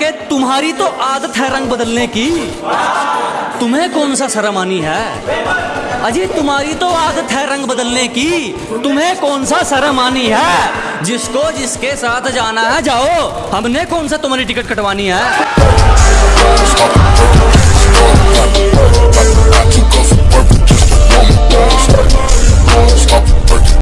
के तुम्हारी तो आदत है रंग बदलने की। तुम्हें कौन सा शर्म आनी है? अजय, तुम्हारी तो आदत है रंग बदलने की। तुम्हें कौन सा शर्म आनी है? जिसको जिसके साथ जाना है, जाओ। हमने कौन सा तुम्हारी टिकट कटवानी है?